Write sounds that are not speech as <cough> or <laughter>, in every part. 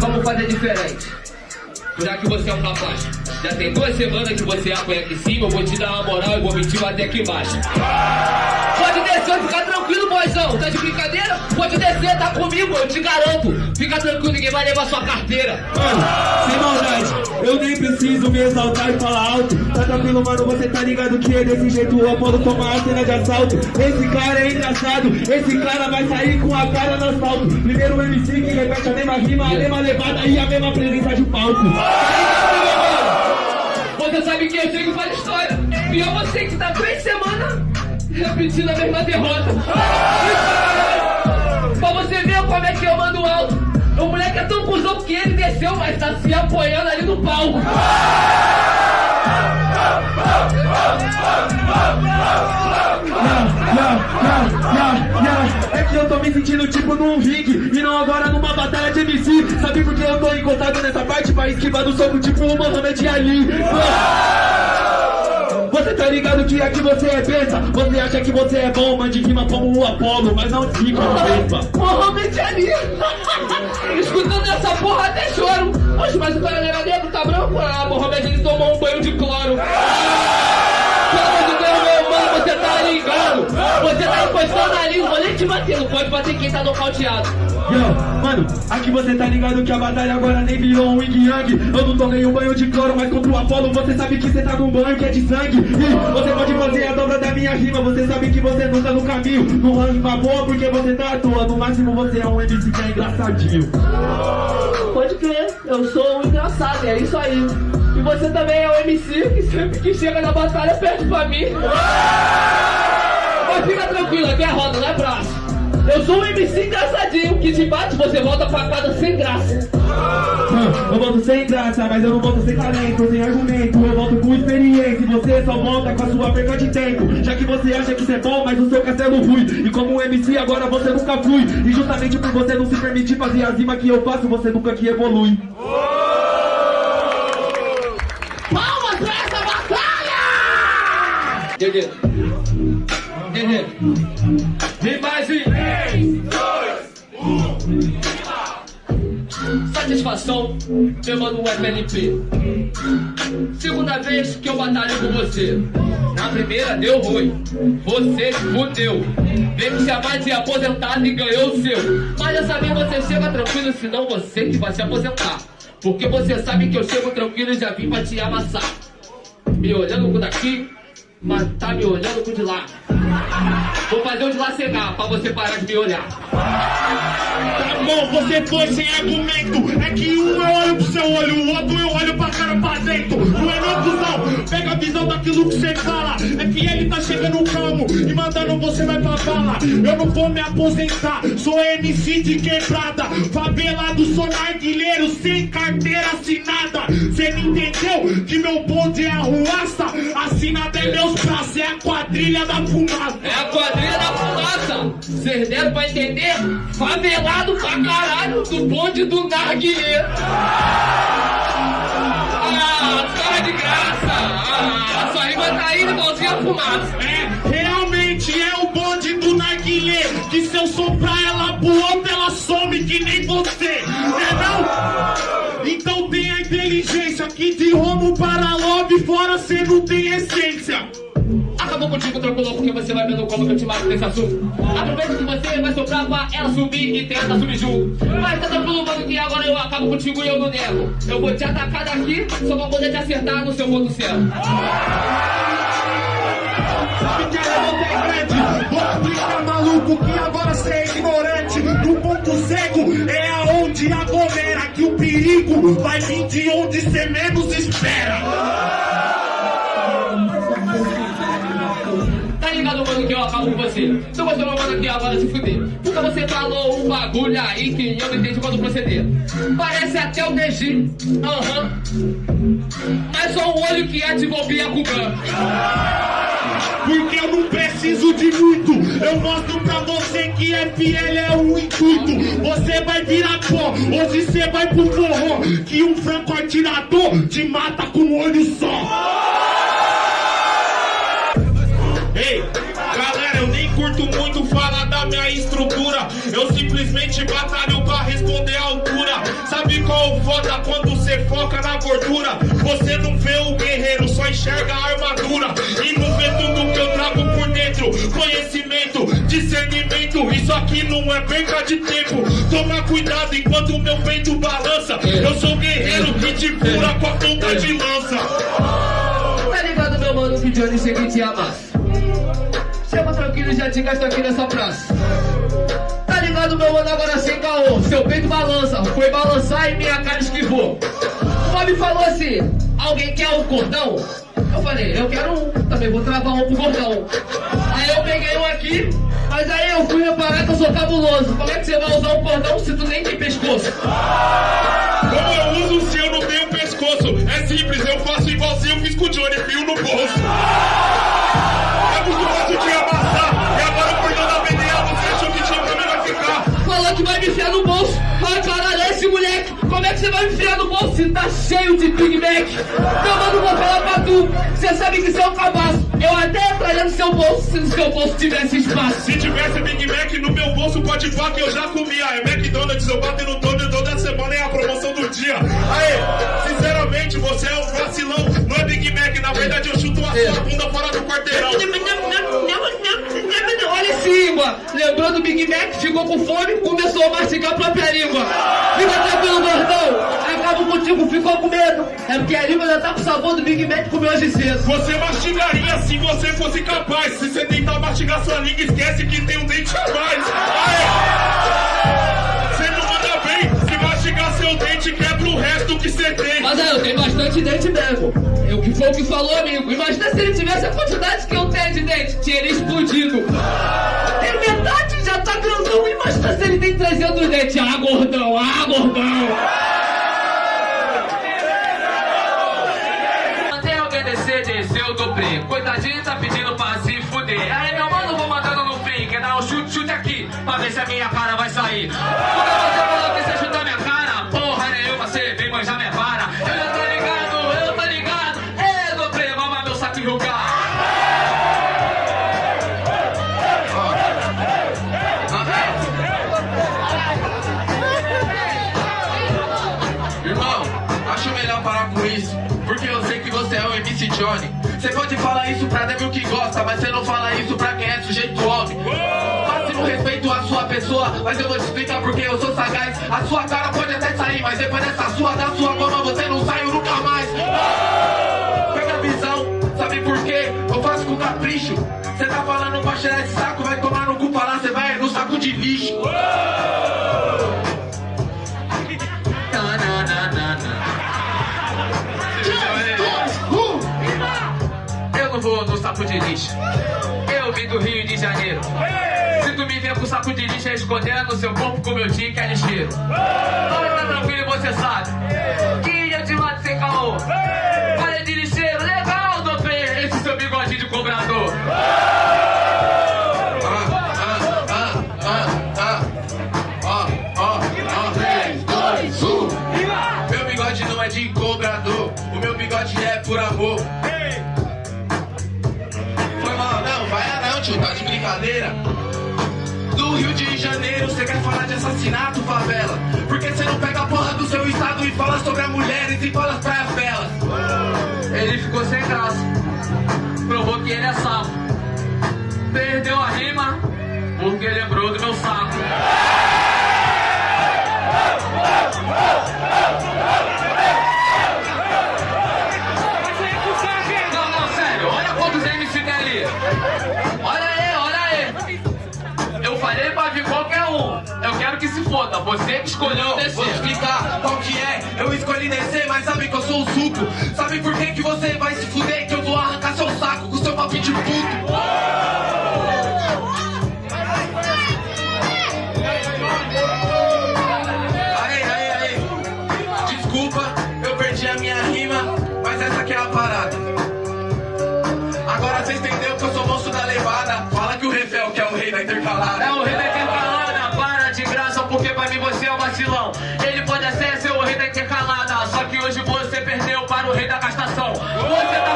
Vamos fazer diferente. Já que você é um rapaz, já tem duas semanas que você apanha aqui em cima, eu vou te dar uma moral e vou mentir até aqui embaixo. Pode descer ficar boizão. Tá de brincadeira? Pode descer, tá comigo, eu te garanto. Fica tranquilo, ninguém vai levar sua carteira. Mano, sem maldade, eu nem preciso me exaltar e falar alto. Tá tranquilo, mano, você tá ligado que é desse jeito o Apolo toma a cena de assalto. Esse cara é engraçado, esse cara vai sair com a cara no asfalto. Primeiro o MC que repete a mesma rima, a mesma levada e a mesma presença de palco. Você sabe que eu chego e falo história. E é você que tá três semanas repetindo a mesma derrota. pra você ver como é que eu mando alto. O moleque é tão cuzão que ele desceu, mas tá se apoiando ali no palco. É que eu tô me sentindo tipo num ringue E não agora numa batalha de MC Sabe por que eu tô encostado nessa parte Pra esquivar do soco tipo o Mohamed Ali você tá ligado que aqui você é besta? Você acha que você é bom, mande rima como o Apolo Mas não fica besta. Mohamed Ali. <laughs> Escutando essa porra até choro. Poxa, mas o cara era negro, tá branco? Ah, Mohamed Ali tomou um banho de cloro. Pelo <laughs> pode bater quem tá nocauteado. Yo, mano, aqui você tá ligado que a batalha agora nem virou um yin yang. Eu não tomei um banho de cloro, mas contra o Apolo Você sabe que você tá num banho que é de sangue. E você pode fazer a dobra da minha rima Você sabe que você não tá no caminho. Não rima boa porque você tá à toa No máximo você é um MC que é engraçadinho. Pode crer, eu sou um engraçado, é isso aí. E você também é um MC que sempre que chega na batalha perde pra mim. Mas fica tranquilo, aqui é roda, não é braço eu sou um MC engraçadinho, que te bate, você volta pra quadra sem graça. Eu volto sem graça, mas eu não volto sem talento, sem argumento. Eu volto com experiência e você só volta com a sua perca de tempo. Já que você acha que isso é bom, mas o seu castelo rui. E como um MC agora você nunca flui. E justamente por você não se permitir fazer as rimas que eu faço, você nunca que evolui. Palmas pra essa batalha! Dedê. Vem mais em 3, 2, 1. Satisfação, meu mano FNP. Segunda vez que eu batalho com você. Na primeira deu ruim. Você fudeu. Veio se chamar de aposentado e ganhou o seu. Mas dessa vez você chega tranquilo, senão você que vai se aposentar. Porque você sabe que eu chego tranquilo e já vim pra te amassar. Me olhando por daqui, mas tá me olhando por de lá. Vou fazer o de lá cegar pra você parar de me olhar. Tá bom, você foi sem argumento. É que um eu olho pro seu olho, o outro eu olho pra cara pra dentro. Não é não, cuzão. Pega a visão daquilo que você fala. É que ele tá chegando calmo e mandando você vai pra bala. Eu não vou me aposentar, sou MC de quebrada. Favelado, sou narguilheiro, sem carteira assinada. Cê me entendeu? Que meu bonde é a ruaça. Assinada é meus braços, é a quadrilha da fumaça. É a quadrilha da fumaça. Vocês deram pra entender? Favelado pra caralho do bonde do narguilé. Ah, cara de graça. Ah, sua rima tá indo igualzinho a fumaça. É, realmente é o bonde do narguilé. Que se eu soprar ela pro outro, ela some que nem você. É não? Então tenha inteligência que de Romo para Lobby fora cê não tem essência. Acabou contigo, tranquilo, porque você vai vendo como que eu te mato nesse assunto. Aproveita que você vai soprar pra ela subir e tenta subir junto. Mas tá tranquilo, mano, que agora eu acabo contigo e eu não nego. Eu vou te atacar daqui, só pra poder te acertar no seu ponto certo. Sabe que a revolta é grande Vou ficar maluco que agora cê é ignorante No ponto cego é aonde aglomera Que o perigo vai vir de onde cê menos espera Mano, que eu acabo com você. Então você não manda aqui agora se fuder. Porque você falou um bagulho aí que eu não entendi quando proceder. Parece até o DG. Aham. Mas só o olho que ativou o Byakugan. Porque eu não preciso de muito Eu mostro pra você que FL é o intuito Você vai virar pó, hoje você vai pro forró Que um franco atirador te mata com um olho só Eu simplesmente batalho pra responder à altura. Sabe qual o foda quando você foca na gordura? Você não vê o guerreiro, só enxerga a armadura. E não vê tudo que eu trago por dentro. Conhecimento, discernimento. Isso aqui não é perca de tempo. Toma cuidado enquanto meu peito balança. Eu sou guerreiro que te cura com a ponta de lança. Tá ligado, meu mano, que Johnny chega e te amassa. Chama tranquilo, já te gasto aqui nessa praça. Ligado, meu mano, agora sem caô. Seu peito balança, foi balançar e minha cara esquivou. O Bob falou assim: alguém quer um cordão? Eu falei, eu quero um, também vou travar um pro gordão. Aí eu peguei um aqui, mas aí eu fui reparar que eu sou cabuloso. Como é que você vai usar um cordão se tu nem tem pescoço? Como eu uso se eu não tenho pescoço? É simples, eu faço igualzinho eu fiz com o Johnny, fio no bolso. Você vai me enfiar no bolso se tá cheio de Big Mac? Meu mano, vou falar pra tu. Você sabe que você é um cabaço. Eu até entraria no seu bolso se no seu bolso tivesse espaço. Se tivesse Big Mac no meu bolso, pode pá que eu já comia. É McDonald's, eu bato no dono toda semana é a promoção do dia. Aê, sinceramente, você é um vacilão. Não é Big Mac, na verdade eu chuto a sua bunda fora do quarteirão. Língua. Lembrou do Big Mac, ficou com fome, começou a mastigar a própria língua. Fica tranquilo, gordão. Acabo contigo, ficou com medo. É porque a língua já tá com o sabor do Big Mac comeu hoje cedo. Você mastigaria se você fosse capaz. Se você tentar mastigar sua língua, esquece que tem um dente a mais. Aê! Você não manda bem. Se mastigar seu dente, quebra o resto que você tem. Mas aí, eu tenho bastante dente mesmo. Eu que foi o que falou, amigo. Imagina se ele tivesse a quantidade que eu Pra ver se a minha cara vai sair. Porque você falou que você chutar minha cara. Porra nenhuma, você vem manjar minha vara. Eu já tô ligado, eu tô ligado. É, do primo, mama meu saco enrugar. Irmão, acho melhor parar com isso. Porque eu sei que você é o MC Johnny. Você pode falar isso pra Devil que gosta, mas você não fala isso pra quem é sujeito homem. Máximo respeito à sua pessoa, mas eu vou te explicar porque eu sou sagaz. A sua cara pode até sair, mas depois dessa sua, da sua goma, você não sai nunca mais. Pega a visão, sabe por quê? Eu faço com capricho. Você tá falando pra cheirar esse saco, vai tomar no cu falar, você vai no saco de lixo. Eu não vou no saco de lixo. Eu vim do Rio de Janeiro. Se me ver com saco de lixo é escondendo seu corpo como eu tinha que é lixeiro. Mas tá tranquilo, você sabe. Que eu te mato sem caô. Assassinato, favela? Porque você não pega a porra do seu estado e fala sobre as mulheres e fala as praias belas? Ele ficou sem graça. Provou que ele é sapo. Perdeu a rima porque lembrou do meu saco. Não, não, sério, olha quantos MC tem ali. Foda. Você que escolheu descer. vou explicar qual que é. Eu escolhi descer, mas sabe que eu sou o suco. Sabe por que, que você vai se fuder? Que eu vou arrancar seu saco com seu papinho de puto.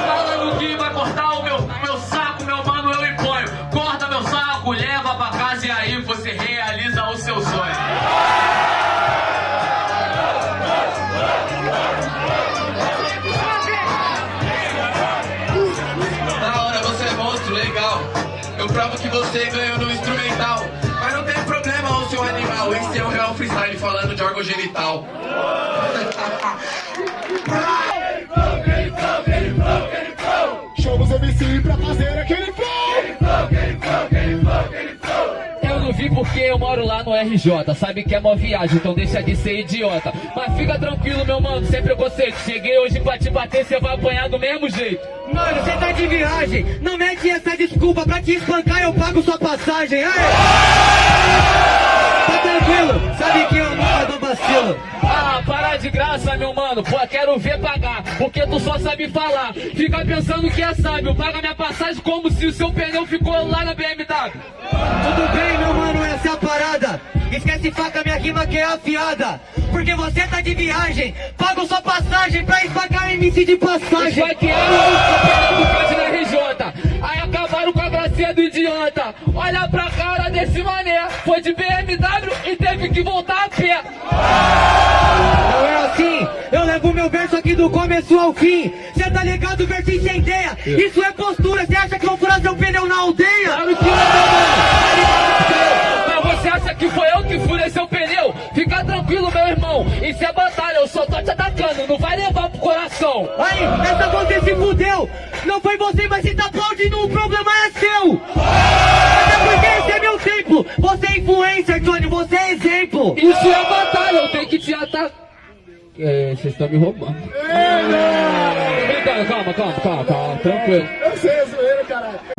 falando que vai cortar o meu, meu saco, meu mano, eu imponho. Corta meu saco, leva pra casa e aí você realiza o seu sonho. Na hora você é monstro, legal. Eu provo que você ganhou no instrumental. Mas não tem problema, o seu animal. Esse é o real freestyle falando de órgão genital. Porque eu moro lá no RJ. Sabe que é mó viagem, então deixa de ser idiota. Mas fica tranquilo, meu mano, sem preconceito. Cheguei hoje pra te bater, cê vai apanhar do mesmo jeito. Mano, você tá de viagem. Não mete essa desculpa pra te espancar, eu pago sua passagem. Aê! Tá tranquilo, sabe que eu nunca dou vacilo. Ah, para de graça, meu mano. Pô, quero ver pagar, porque tu só sabe falar. Fica pensando que é sábio. Paga minha passagem como se o seu pneu ficou lá na BMW. Tudo bem, meu mano, essa é a parada. Esquece faca, minha rima que é afiada. Porque você tá de viagem. Pago sua passagem pra espancar MC de passagem. Vai que era o campeonato na RJ. Aí acabaram com a gracinha do idiota. Olha pra cara desse mané. Começo ao fim. Cê tá ligado, verso incendeia. Isso é postura, cê acha que vou furar seu pneu na aldeia? Claro que não, mano. Mas você acha que foi eu que furei seu pneu? Fica tranquilo, meu irmão. Isso é batalha, eu só tô te atacando. Não vai levar pro coração. Aí, essa você se fudeu. Não foi você, mas se tá aplaudindo, o problema é seu. Até porque esse é meu templo. Você é influencer, Tony, você é exemplo. Isso é batalha, eu tenho que te atacar. É, vocês estão me roubando. Ei, não! Calma, calma, calma, calma, tranquilo. Eu sei, é zoeira, caralho.